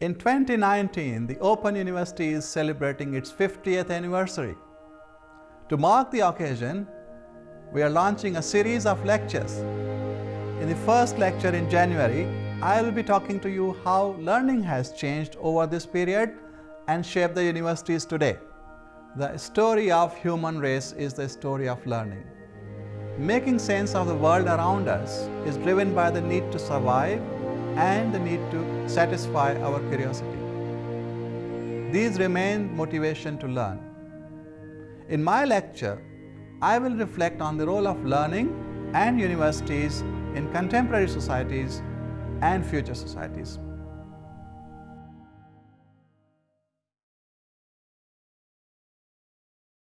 In 2019, the Open University is celebrating its 50th anniversary. To mark the occasion, we are launching a series of lectures. In the first lecture in January, I will be talking to you how learning has changed over this period and shaped the universities today. The story of human race is the story of learning. Making sense of the world around us is driven by the need to survive and the need to satisfy our curiosity. These remain motivation to learn. In my lecture, I will reflect on the role of learning and universities in contemporary societies and future societies.